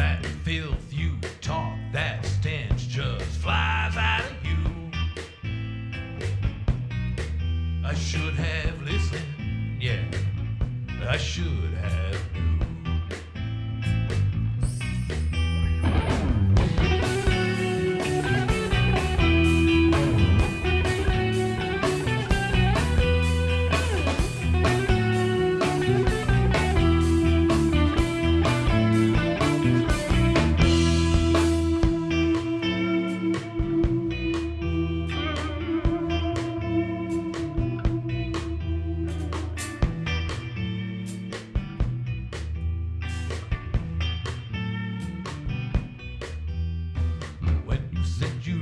That filth you talk, that stench just flies out of you. I should have listened, yeah, I should have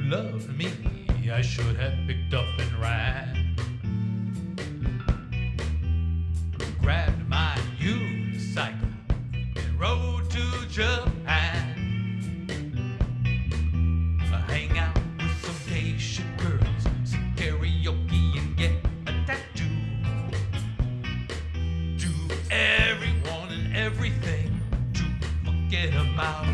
loved me, I should have picked up and ran. Grabbed my unicycle and rode to Japan. I hang out with some Haitian girls, sing karaoke and get a tattoo. Do everyone and everything to forget about